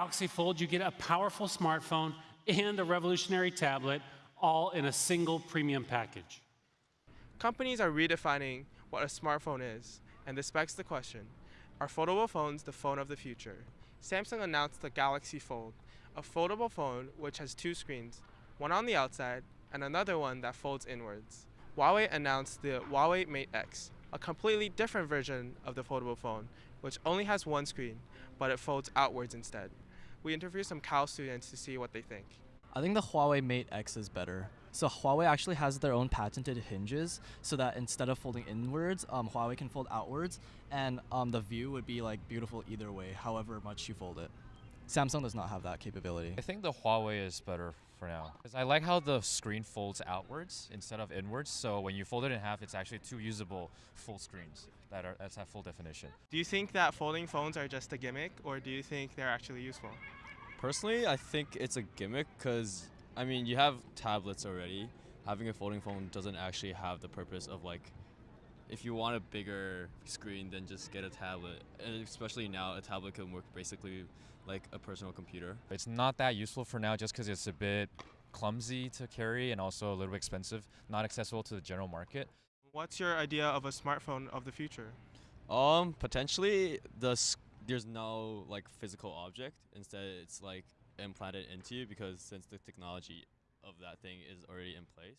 Galaxy Fold, you get a powerful smartphone and a revolutionary tablet all in a single premium package. Companies are redefining what a smartphone is, and this begs the question Are foldable phones the phone of the future? Samsung announced the Galaxy Fold, a foldable phone which has two screens, one on the outside and another one that folds inwards. Huawei announced the Huawei Mate X, a completely different version of the foldable phone, which only has one screen, but it folds outwards instead. We interviewed some Cal students to see what they think. I think the Huawei Mate X is better. So Huawei actually has their own patented hinges, so that instead of folding inwards, um, Huawei can fold outwards, and um, the view would be like beautiful either way, however much you fold it. Samsung does not have that capability. I think the Huawei is better for now. Because I like how the screen folds outwards instead of inwards. So when you fold it in half, it's actually two usable full screens that are that's at full definition. Do you think that folding phones are just a gimmick, or do you think they're actually useful? Personally, I think it's a gimmick because, I mean, you have tablets already. Having a folding phone doesn't actually have the purpose of like, if you want a bigger screen, then just get a tablet. And especially now, a tablet can work basically like a personal computer. It's not that useful for now just because it's a bit clumsy to carry and also a little bit expensive, not accessible to the general market. What's your idea of a smartphone of the future? Um, potentially the s- there's no like physical object. Instead, it's like implanted into you because since the technology of that thing is already in place.